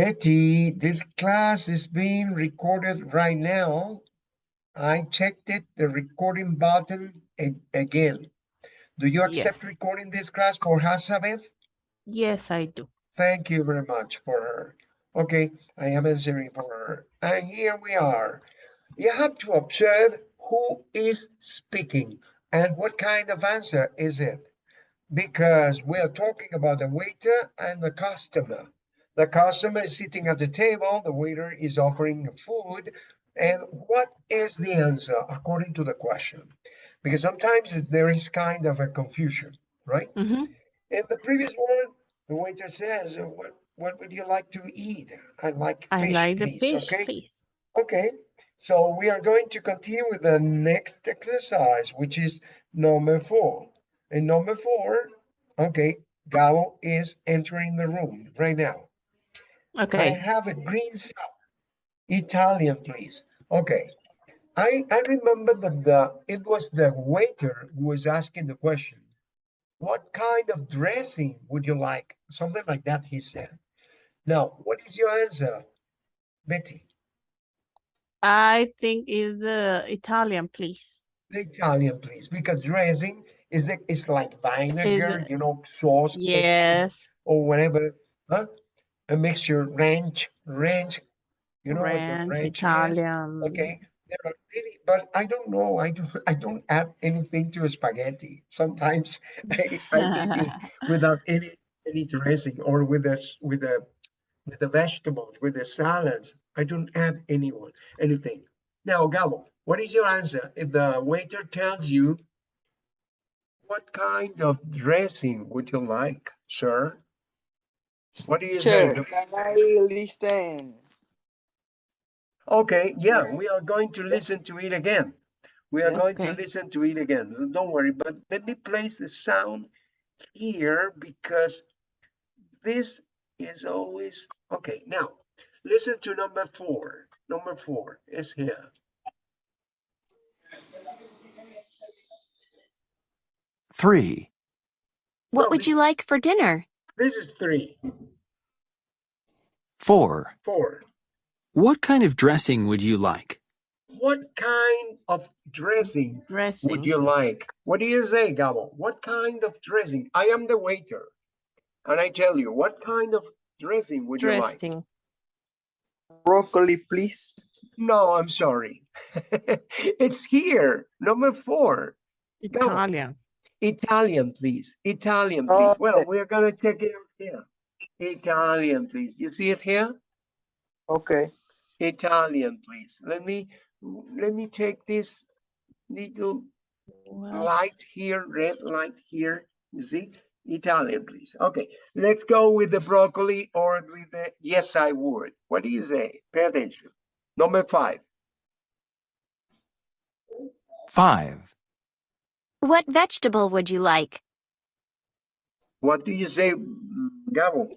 Betty, this class is being recorded right now. I checked it, the recording button again. Do you accept Yes. recording this class for Hazabeth? Yes, I do. Thank you very much for her. Okay, I am answering for her. And here we are. You have to observe who is speaking and what kind of answer is it. Because we are talking about the waiter and the customer. The customer is sitting at the table, the waiter is offering food. And what is the answer according to the question? Because sometimes there is kind of a confusion, right? Mhm. In the previous one, the waiter says, "Uh, what, what would you like to eat? I like I fish, like the please, fish, okay? please. Okay, so we are going to continue with the next exercise, which is number four. In number four, okay, Gabo is entering the room right now. I have a green sauce. Italian, please. Okay. I, I remember that the, it was the waiter who was asking the question. What kind of dressing would you like? Something like that, he said. Now, what is your answer, Betty? I think is the Italian, please. The Italian, please, because dressing is the, is like vinegar, it- you know, sauce, eh, Yes. or whatever, huh? A mixture, ranch, ranch, you know what the Ranch, ranch is? Okay, there are many, but I don't know. I don't. I don't add anything to spaghetti. Sometimes I, I take it without any any dressing or with the s- with the with the vegetables, with the salads. I don't add anyone anything. Now, Gabo, what is your answer? If the waiter tells you, what kind of dressing would you like, sir? What do you say? Sure, can I listen? Okay, yeah, we are going to listen to it again. We are Yeah. going to listen to it again. Don't worry, but let me place the sound here because this is always okay. Now, listen to number four. Number four is here. Three. Well, What would you like for dinner? This is three, Four. four. What kind of dressing would you like? What kind of dressing Dressing. would you like? What do you say, Gabo? What kind of dressing? I am the waiter. And I tell you, what kind of dressing would you like? Broccoli, please. No, I'm sorry. it's here, number four. Italian. Italian, please. Italian, oh, please. Well, we're gonna check it out here. Italian, please. You see it here? Okay. Italian, please. Let me let me take this little What? light here, red light here. You see? Italian, please. Okay, let's go with the broccoli or with the yes, I would. What do you say? Pay attention. Number five. Five. What vegetable would you like? What do you say, Gabo?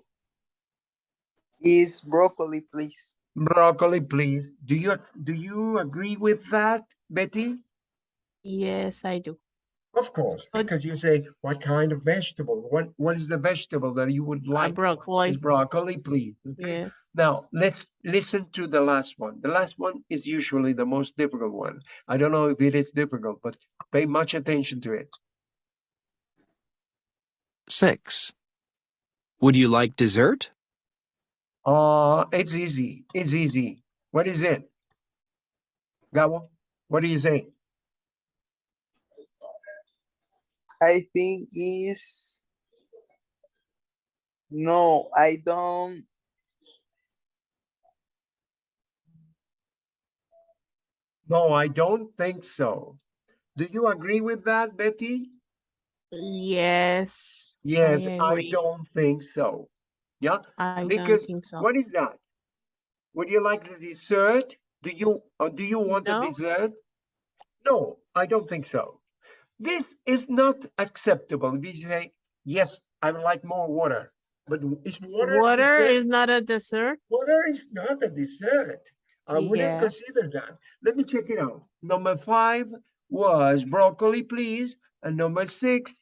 Is broccoli, please. Broccoli, please. Do you do you agree with that, Betty? Yes, I do. Of course, But- because you say what kind of vegetable? What what is the vegetable that you would Uh, like? broccoli. Is broccoli, please. okay? Yes. Now let's listen to the last one. The last one is usually the most difficult one. I don't know if it is difficult, but pay much attention to it. Six. Would you like dessert? Uh, it's easy. It's easy. What is it? Gabo, what do you say? I think is. No, I don't. No, I don't think so. Do you agree with that, Betty? Yes. Yes, I I don't think so. Yeah, I don't because think so. what is that? Would you like the dessert? Do you, or do you want the dessert? No, I don't think so. This is not acceptable. We say, yes, I would like more water, but is water Water is not a dessert. Water is not a dessert. I wouldn't consider that. Let me check it out. Number five was broccoli, please, and number six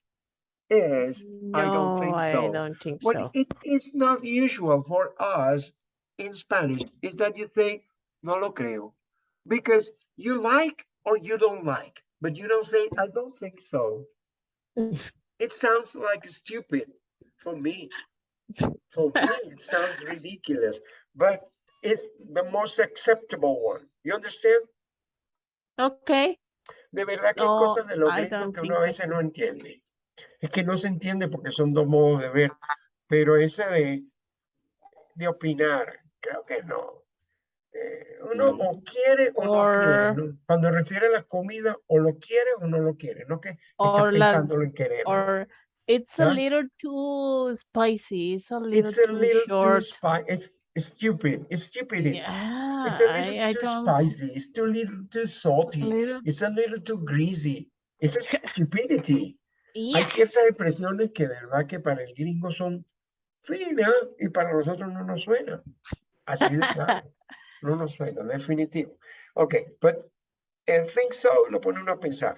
is I don't think No, so. I don't think so. it is not usual for us in Spanish is that you say, no lo creo. Because you like or you don't like, but you don't say, I don't think so. It sounds like stupid for me. For me, it sounds ridiculous, but it's the most acceptable one. You understand? Okay. De verdad que hay No, cosas de los gringos que uno a think veces no entiende. Es que no se entiende porque son dos modos de ver, pero ese de, de opinar, creo que no. Eh, uno o quiere o no quiere, Or- ¿no? Cuando refiere a la comida, o lo quiere o no lo quiere, no que esté Or la- pensándolo en querer. Or it's a Yeah. little too spicy. It's a little It's a too little too short. spicy. It's it's stupid. It's stupidity. Yeah, It's a little I, I too don't. spicy. It's too little too salty. little- It's a little too greasy. It's a stupidity. Hay Yes. ciertas expresiones que, verdad, que para el gringo son finas y para nosotros no nos suenan. Así de claro. No nos suena, definitivo. Ok, but and think so, lo pone uno a pensar.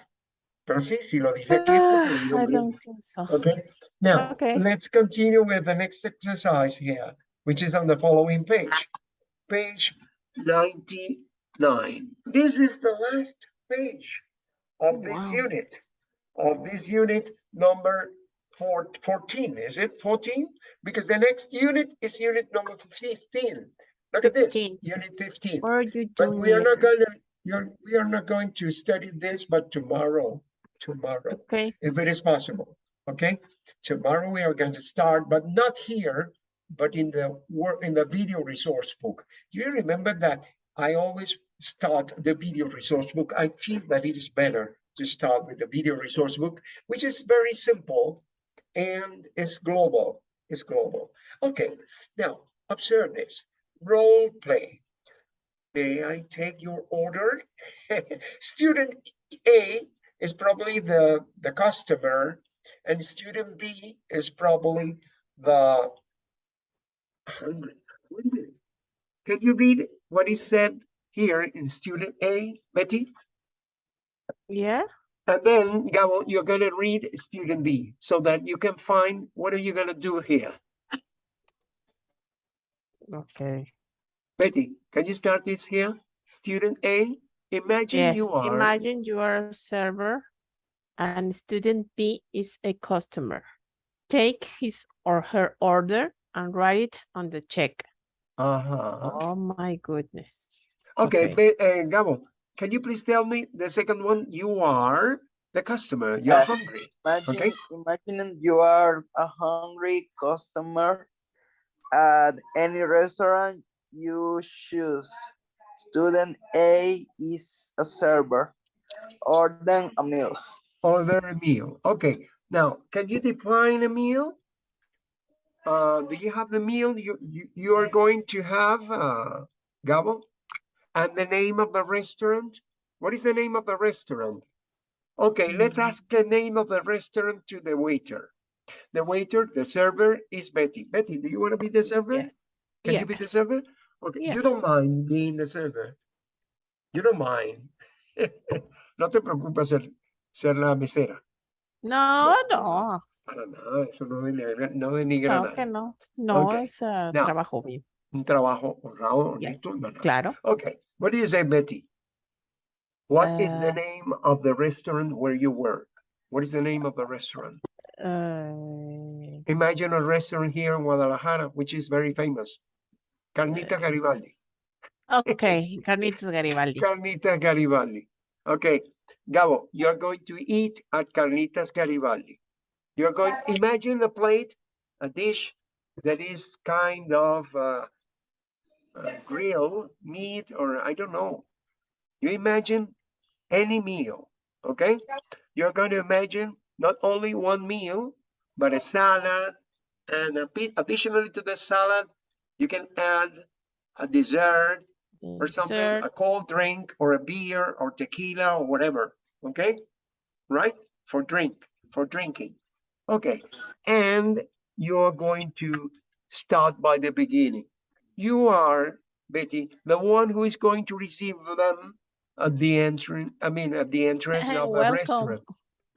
Pero sí, si lo dice aquí, es porque lo digo I don't think so. Okay, now Okay. let's continue with the next exercise here, which is on the following page. Page 99. This is the last page of this Wow. unit, of this unit number four, 14. Is it 14? Because the next unit is unit number 15. Look at this, 15. unit 15. What are you But we are not gonna, you're, we are not going to study this, but tomorrow, tomorrow Okay. if it is possible. Okay, tomorrow we are going to start, but not here, but in the work in the video resource book. You remember that I always start the video resource book. I feel that it is better to start with the video resource book, which is very simple and is global. It's global. Okay, now observe this role play. May I take your order? Student A is probably the, the customer and student B is probably the hungry. Wait a minute. Can you read what is said here in student A, Betty? Yeah. And then, Gabo, you're gonna read student B so that you can find what are you gonna do here? Okay. Betty, can you start this here? Student A, imagine Yes. you are. Imagine you are a server and student B is a customer. Take his or her order and write it on the check. Uh-huh. Oh my goodness. Okay, okay. Be- uh, Gabo, can you please tell me the second one? You are the customer, you're Uh, hungry. Imagine, Okay. imagine you are a hungry customer at any restaurant you choose. Student A is a server. Order a meal. Order a meal. Okay, now, can you define a meal? Uh, do you have the meal you, you, you are going to have, uh, Gabo? And the name of the restaurant? What is the name of the restaurant? Okay, let's Mm. ask the name of the restaurant to the waiter. The waiter, the server is Betty. Betty, do you want to be the server? Yes. Can you be the server? Okay, Yeah. you don't mind being the server. You don't mind. no te preocupes ser, ser la mesera. No, no, Para nada, eso no denigra, no denigra no, nada. que no. No Okay, es uh, now- trabajo bien. Un trabajo honrado, Yeah, honesto y banal. Claro. Okay, what do you say, Betty? What is the Uh, name of the restaurant where you work? What is the name of the restaurant? Uh, Imagine a restaurant here in Guadalajara, which is very famous. Carnita Garibaldi. okay, Carnitas Garibaldi. Carnitas Garibaldi. Okay, Gabo, you're going to eat at Carnitas Garibaldi. You're going, to imagine a plate, a dish that is kind of uh, uh, grill, meat, or I don't know. You imagine any meal, okay? You're going to imagine not only one meal, but a salad, and a bit additionally to the salad, you can add a dessert, mm. or something, Dessert. a cold drink or a beer or tequila or whatever, okay? Right? For drink, for drinking. Okay, and you're going to start by the beginning. You are, Betty, the one who is going to receive them at the entrance, I mean, at the entrance of the restaurant.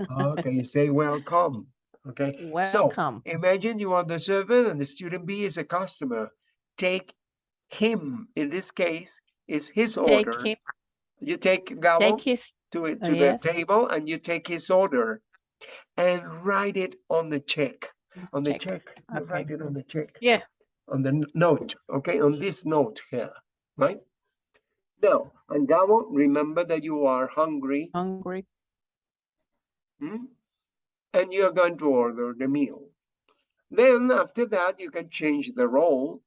Okay, you say welcome, okay? Welcome. So. Imagine you are the servant and the student B is a customer. Take him in this case is his Take order. him, You take Gabo take his, to it oh, to the yes. table and you take his order and write it on the check. On the check. check. You Okay. write it on the check. Yeah. On the note, okay, on this note here, right? Now, and Gabo, remember that you are hungry hungry. Hmm? And you're going to order the meal. Then after that, you can change the role.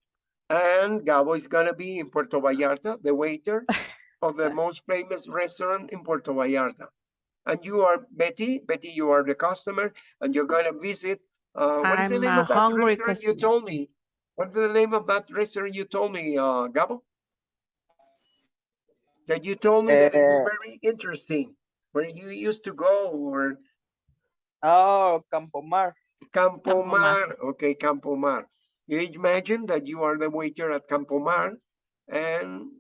And Gabo is gonna be in Puerto Vallarta, the waiter of the most famous restaurant in Puerto Vallarta. And you are Betty, Betty, you are the customer, and you're gonna visit, uh, what is the I'm name a of that hungry restaurant you told me? What's the name of that restaurant you told me, uh, Gabo? That you told me that it's Uh, very interesting, where you used to go or Oh, Campomar. Campo Campomar. Mar, okay, Campo Mar. You imagine that you are the waiter at Campo Mar, and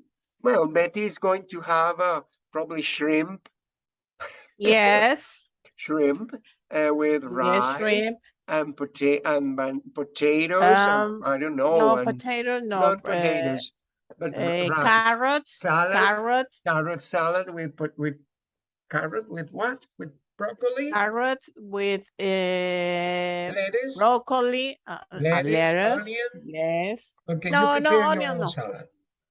well, Betty is going to have uh, probably shrimp, Yes, shrimp uh, with yes, rice shrimp. and potato and ban- potatoes. and Um, I don't know, No and potato, no not uh, potatoes, but uh, carrots, Salad, carrots, carrot salad with put with carrot with what? With broccoli, carrots with uh, lettuce, broccoli, uh, uh, lettuce, lettuce. onion. Yes. Okay, No, you no your onion, own no. salad.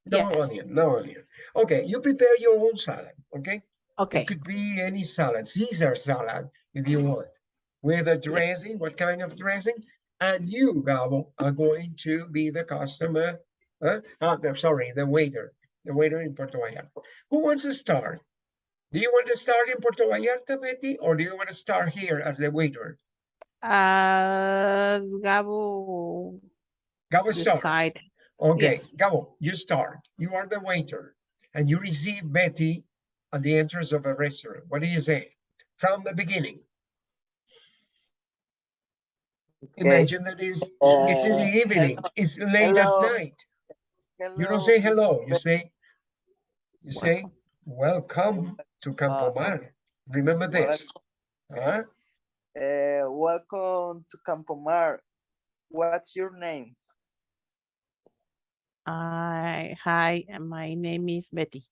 No Yes. onion, no onion. Okay, you prepare your own salad, okay? Okay. It could be any salad, Caesar salad, if you want, with a dressing, what kind of dressing? And you, Gabo, are going to be the customer, uh, uh, sorry, the waiter, the waiter in Puerto Vallarta. Who wants to start? Do you want to start in Puerto Vallarta, Betty, or do you want to start here as the waiter? As Gabo Gabo start. decide. Okay, Yes. Gabo, you start. You are the waiter and you receive Betty at the entrance of a restaurant. What do you say? From the beginning. Imagine that is it's in the Uh, evening, it's late hello. at night. You don't say hello, you say you say welcome to Campo Awesome. Mar. Remember this. Huh? Uh, welcome to Campo Mar. What's your name? I hi, my name is Betty.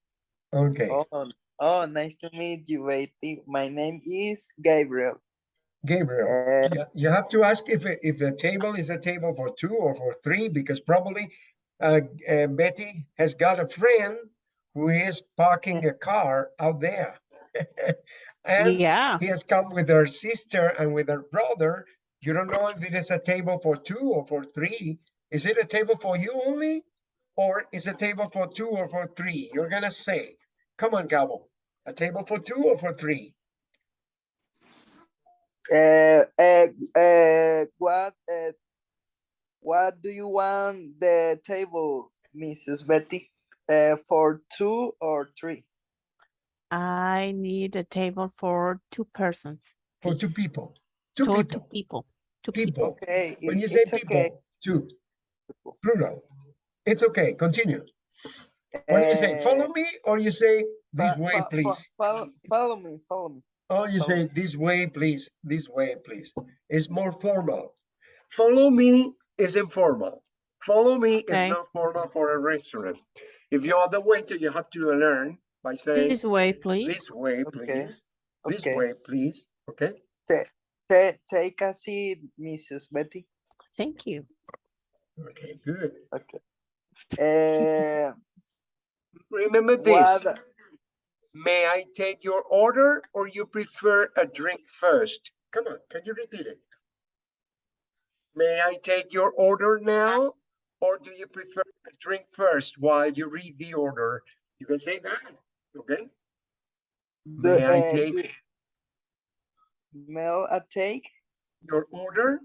Okay, Oh, oh, nice to meet you, Betty. My name is Gabriel. Gabriel. Uh, Yeah, you have to ask if, if the table is a table for two or for three, because probably uh, uh, Betty has got a friend who is parking a car out there. And Yeah. he has come with her sister and with her brother. You don't know if it is a table for two or for three. Is it a table for you only? Or is it a table for two or for three? You're gonna say, come on, Gabo, a table for two or for three? uh, uh, uh, what, uh, what do you want the table, Mrs. Betty? Uh, for two or three? I need a table for two persons. For two please. people, two Two, two people, people. Two people. people. Okay, When it- you say it's okay. people, two, plural, it's okay, continue. What do you say? Uh, Follow me or you say this fo- way, fo- fo- please? Follow, follow me, follow me. Oh, you follow say this way, please, this way, please. It's more formal. Follow me is informal. Follow me is not formal for a restaurant. If you are the waiter, you have to learn by saying This way, please. this way, Okay, please. This okay. way, please. Okay? Ta- take a seat, Mrs. Betty. Thank you. Okay, good. Okay. Uh, Remember this. what, May I take your order or you prefer a drink first? Come on, can you repeat it? May I take your order now or do you prefer a drink first while you read the order? You can say that, okay? do, May I uh, do- take mail a take your order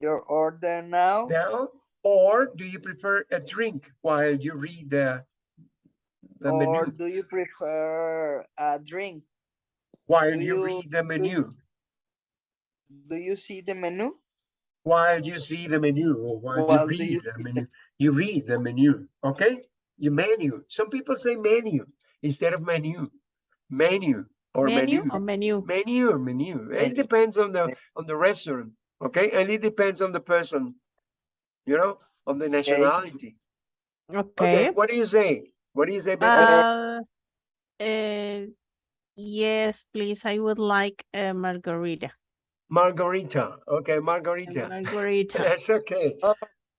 your order now? now? Or do you prefer a drink while you read the, the Or menu? do you prefer a drink? While do you you- read the menu? Do you see the menu? while you see the menu or while While you read you the menu. You read the menu, okay? You menu. Some people say menu instead of menu. Menu or Menu menu. or menu? Menu or menu. It depends on the on the restaurant, okay? And it depends on the person, you know, on the nationality. Okay. Okay, what do you say? What do you say? Uh, uh, yes, please. I would like a margarita. Margarita. Okay, margarita. margarita. That's okay. Oh.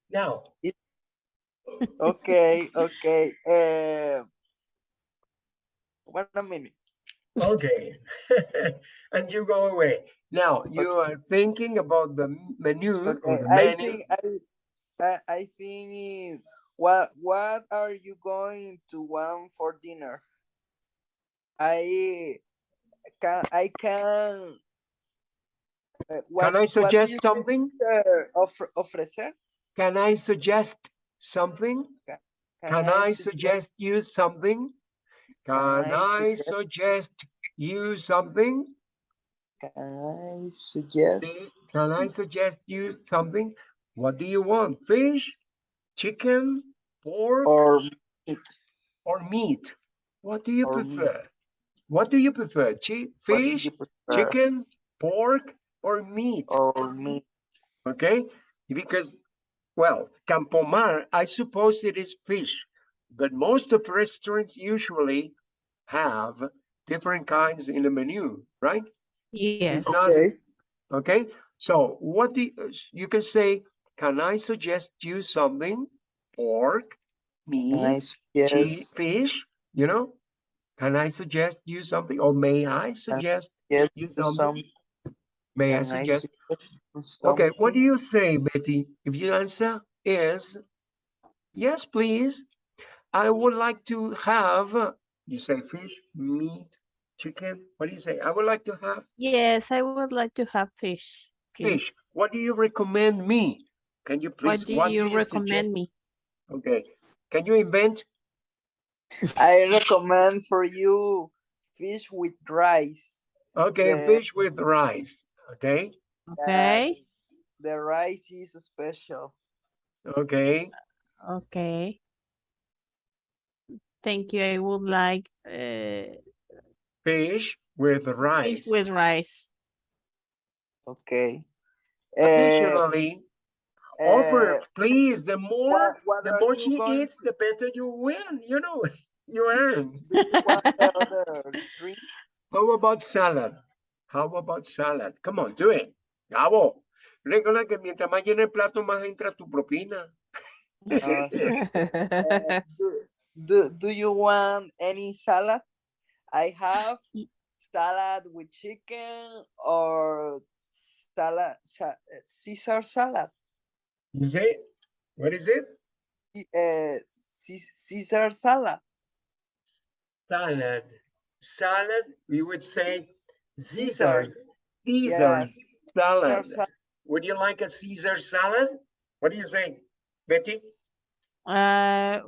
Now, Okay, okay. Uh, one minute. okay. And you go away. Now, you are thinking about the menu Okay, the I menu. think I, I, think what what are you going to want for dinner? I can I can. uh, what- Can I suggest something? Ofre, ofrecer? Can I suggest something? Can I suggest you something? Can I I suggest- you something? Can I suggest? Can I suggest you something? What do you want? Fish, chicken, pork, Or meat? or meat? What do you or meat. prefer? What do you prefer? Chi- fish, you prefer? chicken, pork, or meat? Or meat? Okay, because, well, Campomar, I suppose it is fish, but most of restaurants usually have different kinds in the menu, right? Yes. Not, Okay. okay, so what do you, uh, you can say, can I suggest you something? Pork, Can I meat, cheese, fish, you know? Can I suggest you something, or may I suggest Yes, you some. Something? May I suggest? suggest Okay, what do you say, Betty? If your answer is, yes, please. I would like to have, uh, you say fish, meat, chicken, what do you say? I would like to have Yes, I would like to have fish, please. fish. What do you recommend me? Can you please? What do you suggest? recommend me? Okay, can you invent? I recommend for you fish with rice. Okay, The- fish with rice, okay? Okay, The rice is special. Okay, okay. Thank you. I would like uh, fish with rice. fish with rice. Okay. Uh, Additionally, offer, uh, please, the more, what, what the more she going eats, the better you win, you know, you earn. to want the other drink? How about salad? How about salad? Come on, do it. Gabo, recuerda que mientras más llena el plato, más entra tu propina. Uh, Uh, do, do, do you want any salad? I have salad with chicken or salad, sa- Caesar salad. You say, what is it? Uh, Caesar salad. Salad. Salad, we would say Caesar. Caesar. Caesar Yes, salad. Caesar Would you like a Caesar salad? What do you say, Betty? Uh,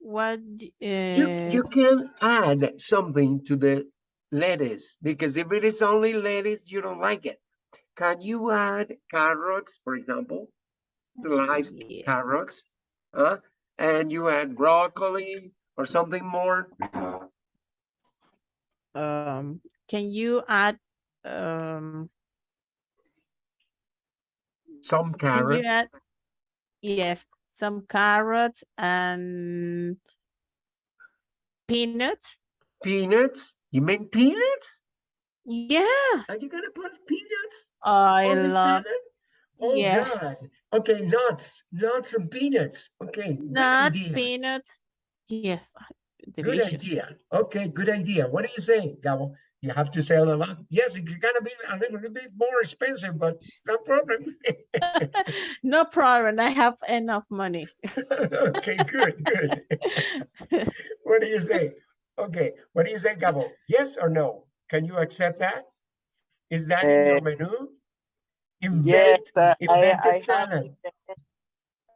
what? d- You, Uh, you can add something to the lettuce because if it is only lettuce, you don't like it. Can you add carrots, for example? Sliced Yeah. carrots, huh? And you add broccoli or something more? um, can you add um? Some carrots, add? Yes, some carrots and peanuts. peanuts? You mean peanuts? Yes, Are you gonna put peanuts I love salad? Oh, God. Okay, nuts, nuts and peanuts. Okay, nuts, peanuts. Yes, ah, Good idea. Okay, good idea. What do you say, Gabo? You have to sell a lot. Yes, it's gonna be a little bit more expensive, but no problem. no problem. I have enough money. Okay, good, good. What do you say? Okay, what do you say, Gabo? Yes or no? Can you accept that? Is that in your menu? Yes, uh, I, invent I a have, salad. in the-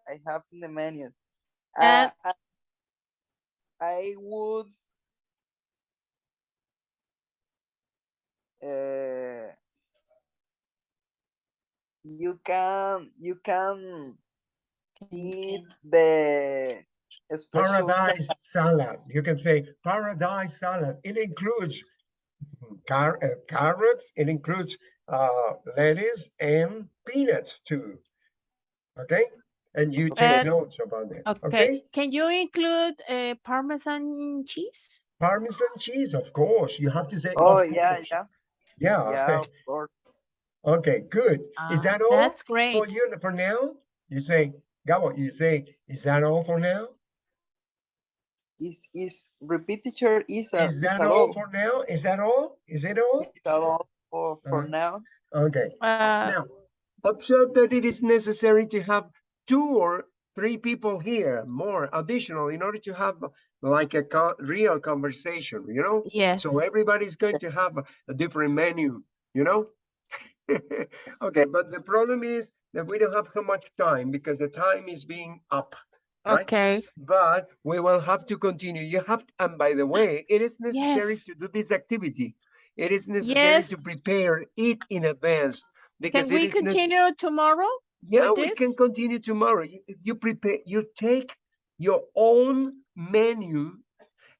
I have in the menu. And- Uh, I- I would. Uh, you can, you can eat the Paradise salad. You can say paradise salad. It includes car- uh, carrots, it includes uh, lettuce and peanuts too. Okay? and you take Uh, notes about it. Okay. Okay? Can you include uh, Parmesan cheese? Parmesan cheese, of course. You have to say. Oh, yeah, yeah, Yeah. yeah, of. Okay, good. Is Ah, that all That's for great. you for now? You say, Gabo, you say, is that all for now? Is, is, repeat teacher, is, a- Is is that that all all? for now? Is that all? Is it all? Is that all for, for Uh-huh. now? Okay. Uh, Now, observe that it is necessary to have two or three people here, more additional, in order to have like a co- real conversation, you know? yes. So everybody's going to have a, a different menu, you know? Okay, but the problem is that we don't have so much time because the time is being up. right? Okay. But we will have to continue. You have, to, and by the way, it is necessary Yes. to do this activity. It is necessary Yes. to prepare it in advance. Because it we continue tomorrow? yeah, we can continue tomorrow. You- you prepare, you take your own menu.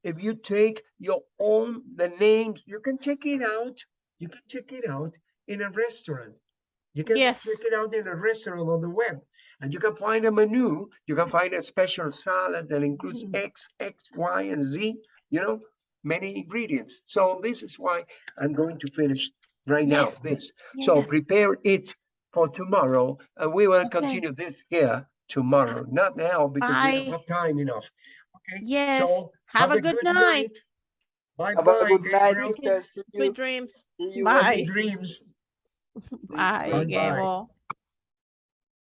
If you take your own, the names, you can check it out. You can check it out in a restaurant. You can check it out in a restaurant on the web. And you can find a menu. You can find a special salad that includes Mhm. X, X, Y, and Z, you know, many ingredients. So this is why I'm going to finish right now, this. Yes. So prepare it for tomorrow, and we will Okay. continue this here tomorrow, not now because we don't have time enough. Okay? Yes. So Have a good night. Bye Have a bye, good night, Gabriel. teacher. Sweet dreams. see Bye. Dreams. Bye, Bye-bye. Gabo.